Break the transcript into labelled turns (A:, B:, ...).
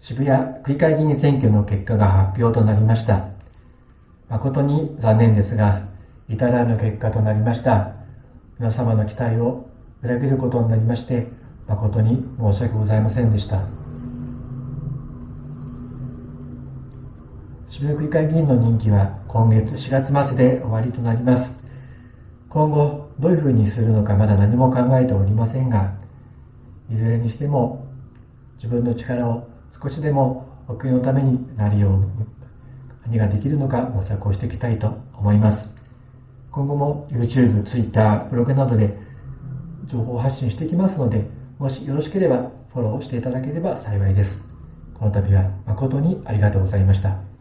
A: 渋谷区議会議員選挙の結果が発表となりました。誠に残念ですが、至らぬ結果となりました。皆様の期待を裏切ることになりまして、誠に申し訳ございませんでした。渋谷区議会議員の任期は今月4月末で終わりとなります。今後、どういうふうにするのかまだ何も考えておりませんが、いずれにしても自分の力を少しでもお国のためになるように何ができるのか模索をしていきたいと思います。今後も YouTube、Twitter、ブログなどで情報発信していきますので、もしよろしければフォローしていただければ幸いです。この度は誠にありがとうございました。